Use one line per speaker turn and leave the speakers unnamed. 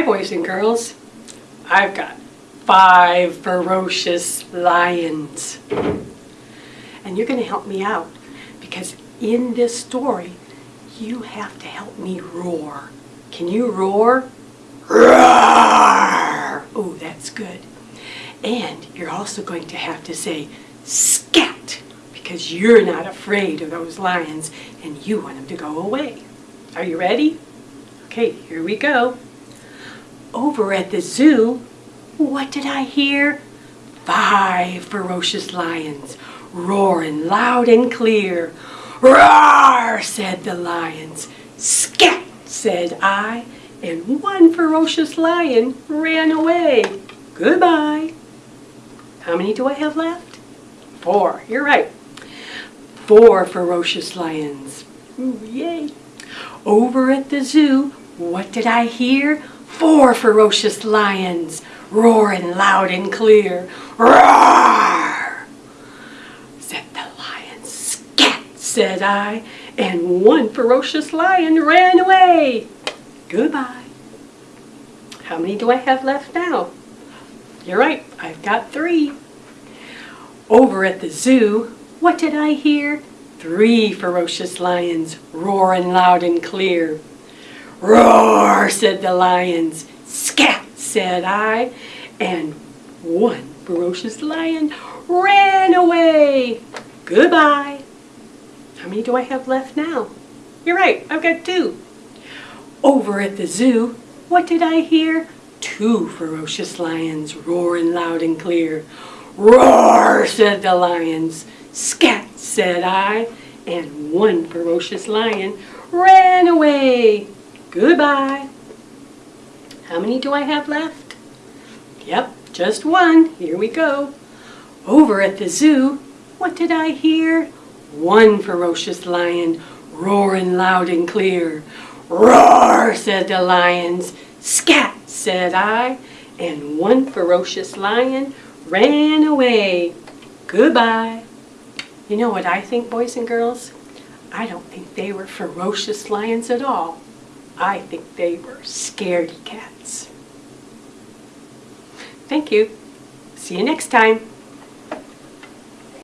Hi, boys and girls. I've got five ferocious lions. And you're going to help me out because in this story, you have to help me roar. Can you roar? Roar! Oh, that's good. And you're also going to have to say scat because you're not afraid of those lions and you want them to go away. Are you ready? Okay, here we go. Over at the zoo, what did I hear? Five ferocious lions roaring loud and clear. Roar, said the lions. Scat, said I, and one ferocious lion ran away. Goodbye. How many do I have left? Four, you're right. Four ferocious lions. Ooh, yay. Over at the zoo, what did I hear? Four ferocious lions roaring loud and clear. Roar! Said the lion. Scat, said I, and one ferocious lion ran away. Goodbye. How many do I have left now? You're right, I've got three. Over at the zoo, what did I hear? Three ferocious lions roaring loud and clear. Roar, said the lions. Scat, said I, and one ferocious lion ran away. Goodbye. How many do I have left now? You're right, I've got two. Over at the zoo, what did I hear? Two ferocious lions roaring loud and clear. Roar, said the lions. Scat, said I, and one ferocious lion ran away. Goodbye. How many do I have left? Yep, just one. Here we go. Over at the zoo, what did I hear? One ferocious lion roaring loud and clear. Roar, said the lions. Scat, said I, and one ferocious lion ran away. Goodbye. You know what I think, boys and girls? I don't think they were ferocious lions at all. I think they were scaredy cats. Thank you. See you next time.